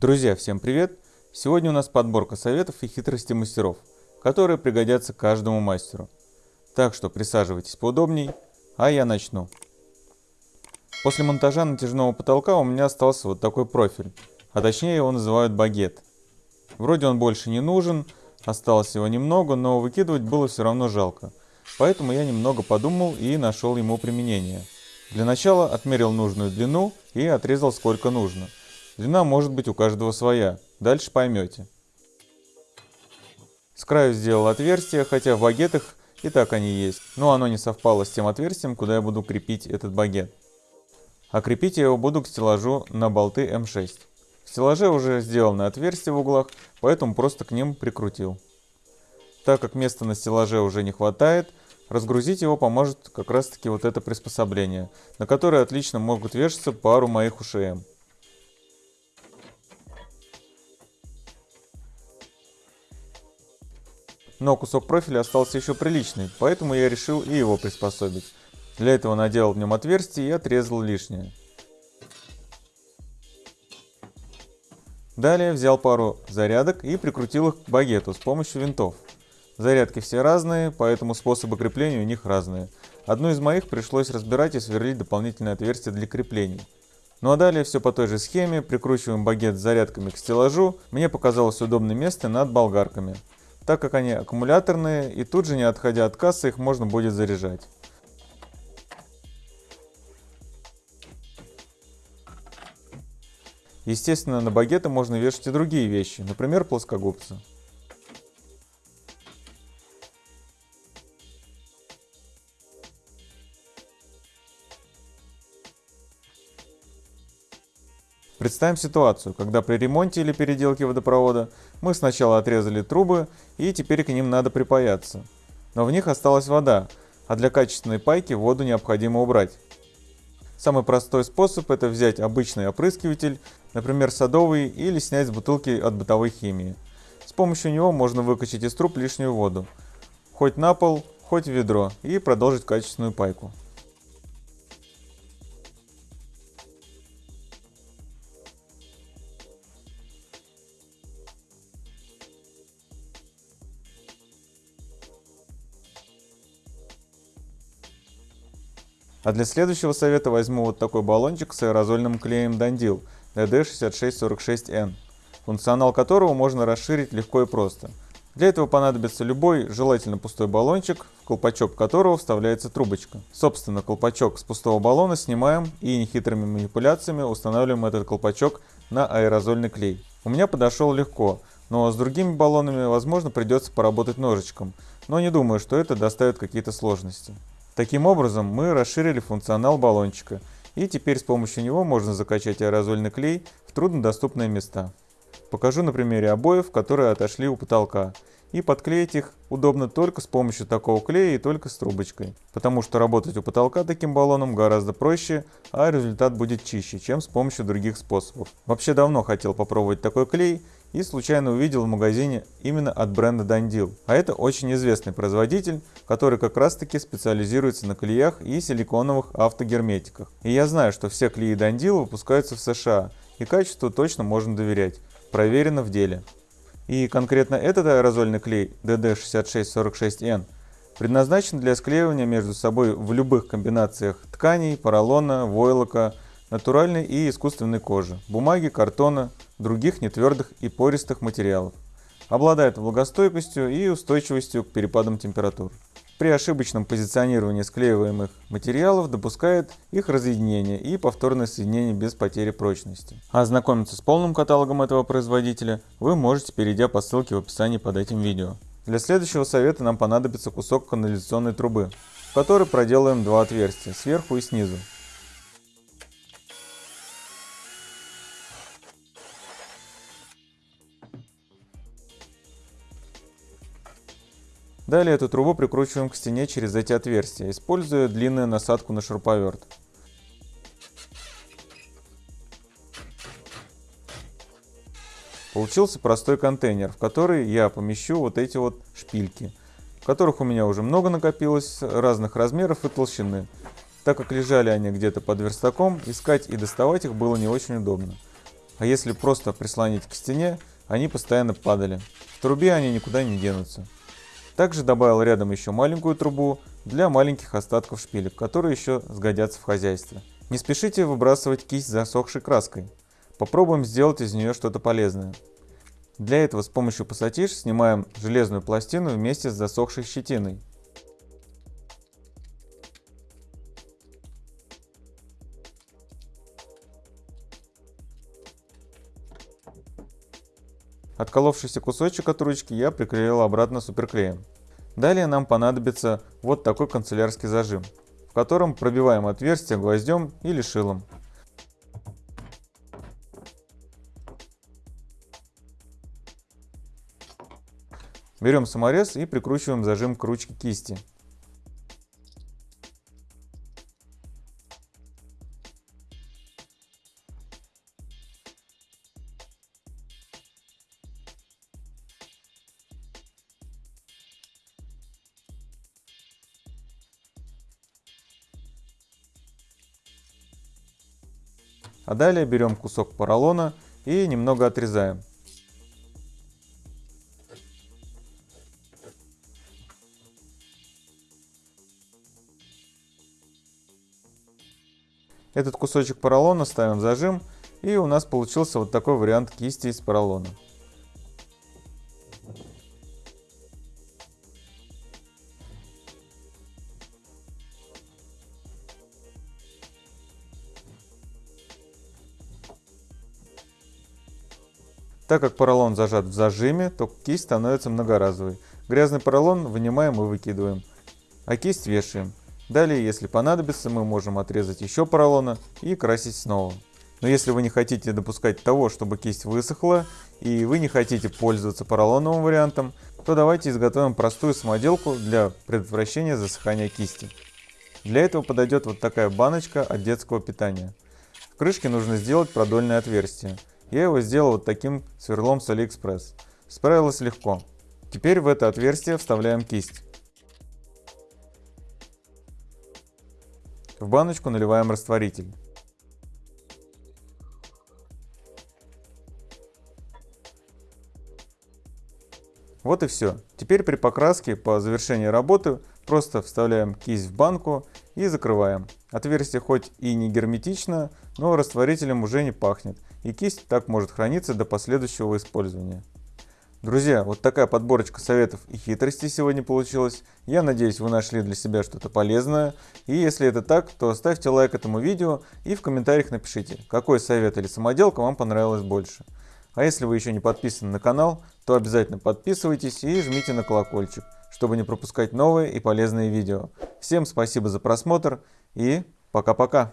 Друзья, всем привет! Сегодня у нас подборка советов и хитростей мастеров, которые пригодятся каждому мастеру. Так что присаживайтесь поудобней, а я начну. После монтажа натяжного потолка у меня остался вот такой профиль, а точнее его называют багет. Вроде он больше не нужен, осталось его немного, но выкидывать было все равно жалко. Поэтому я немного подумал и нашел ему применение. Для начала отмерил нужную длину и отрезал сколько нужно – Длина может быть у каждого своя, дальше поймете. С краю сделал отверстие, хотя в багетах и так они есть, но оно не совпало с тем отверстием, куда я буду крепить этот багет. А крепить я его буду к стеллажу на болты М6. В стеллаже уже сделаны отверстия в углах, поэтому просто к ним прикрутил. Так как места на стеллаже уже не хватает, разгрузить его поможет как раз таки вот это приспособление, на которое отлично могут вешаться пару моих УШМ. Но кусок профиля остался еще приличный, поэтому я решил и его приспособить. Для этого наделал в нем отверстие и отрезал лишнее. Далее взял пару зарядок и прикрутил их к багету с помощью винтов. Зарядки все разные, поэтому способы крепления у них разные. Одну из моих пришлось разбирать и сверлить дополнительное отверстие для крепления. Ну а далее все по той же схеме, прикручиваем багет с зарядками к стеллажу. Мне показалось удобное место над болгарками так как они аккумуляторные и тут же не отходя от кассы их можно будет заряжать. Естественно, на багеты можно вешать и другие вещи, например, плоскогубцы. Представим ситуацию, когда при ремонте или переделке водопровода мы сначала отрезали трубы и теперь к ним надо припаяться. Но в них осталась вода, а для качественной пайки воду необходимо убрать. Самый простой способ это взять обычный опрыскиватель, например садовый, или снять с бутылки от бытовой химии. С помощью него можно выкачать из труб лишнюю воду, хоть на пол, хоть в ведро, и продолжить качественную пайку. А для следующего совета возьму вот такой баллончик с аэрозольным клеем Dandil DD6646N, функционал которого можно расширить легко и просто. Для этого понадобится любой, желательно пустой баллончик, в колпачок которого вставляется трубочка. Собственно, колпачок с пустого баллона снимаем и нехитрыми манипуляциями устанавливаем этот колпачок на аэрозольный клей. У меня подошел легко, но с другими баллонами, возможно, придется поработать ножичком, но не думаю, что это доставит какие-то сложности. Таким образом, мы расширили функционал баллончика, и теперь с помощью него можно закачать аэрозольный клей в труднодоступные места. Покажу на примере обоев, которые отошли у потолка. И подклеить их удобно только с помощью такого клея и только с трубочкой. Потому что работать у потолка таким баллоном гораздо проще, а результат будет чище, чем с помощью других способов. Вообще давно хотел попробовать такой клей и случайно увидел в магазине именно от бренда Dandil. А это очень известный производитель, который как раз таки специализируется на клеях и силиконовых автогерметиках. И я знаю, что все клеи Dandil выпускаются в США, и качеству точно можно доверять. Проверено в деле. И конкретно этот аэрозольный клей DD6646N предназначен для склеивания между собой в любых комбинациях тканей, поролона, войлока, натуральной и искусственной кожи, бумаги, картона, других нетвердых и пористых материалов. Обладает влагостойкостью и устойчивостью к перепадам температур. При ошибочном позиционировании склеиваемых материалов допускает их разъединение и повторное соединение без потери прочности. А ознакомиться с полным каталогом этого производителя вы можете, перейдя по ссылке в описании под этим видео. Для следующего совета нам понадобится кусок канализационной трубы, в который проделаем два отверстия, сверху и снизу. Далее эту трубу прикручиваем к стене через эти отверстия, используя длинную насадку на шуруповерт. Получился простой контейнер, в который я помещу вот эти вот шпильки, которых у меня уже много накопилось, разных размеров и толщины. Так как лежали они где-то под верстаком, искать и доставать их было не очень удобно. А если просто прислонить к стене, они постоянно падали. В трубе они никуда не денутся. Также добавил рядом еще маленькую трубу для маленьких остатков шпилек, которые еще сгодятся в хозяйстве. Не спешите выбрасывать кисть засохшей краской. Попробуем сделать из нее что-то полезное. Для этого с помощью пассатиж снимаем железную пластину вместе с засохшей щетиной. Отколовшийся кусочек от ручки я приклеил обратно суперклеем. Далее нам понадобится вот такой канцелярский зажим, в котором пробиваем отверстие гвоздем или шилом. Берем саморез и прикручиваем зажим к ручке кисти. А далее берем кусок поролона и немного отрезаем. Этот кусочек поролона ставим в зажим, и у нас получился вот такой вариант кисти из поролона. Так как поролон зажат в зажиме, то кисть становится многоразовой. Грязный поролон вынимаем и выкидываем, а кисть вешаем. Далее, если понадобится, мы можем отрезать еще поролона и красить снова. Но если вы не хотите допускать того, чтобы кисть высохла, и вы не хотите пользоваться поролоновым вариантом, то давайте изготовим простую самоделку для предотвращения засыхания кисти. Для этого подойдет вот такая баночка от детского питания. В крышке нужно сделать продольное отверстие. Я его сделал вот таким сверлом с Алиэкспресс. Справилось легко. Теперь в это отверстие вставляем кисть. В баночку наливаем растворитель. Вот и все. Теперь при покраске по завершении работы просто вставляем кисть в банку и закрываем. Отверстие хоть и не герметично, но растворителем уже не пахнет, и кисть так может храниться до последующего использования. Друзья, вот такая подборочка советов и хитростей сегодня получилась. Я надеюсь, вы нашли для себя что-то полезное. И если это так, то ставьте лайк этому видео и в комментариях напишите, какой совет или самоделка вам понравилось больше. А если вы еще не подписаны на канал, то обязательно подписывайтесь и жмите на колокольчик, чтобы не пропускать новые и полезные видео. Всем спасибо за просмотр и пока-пока.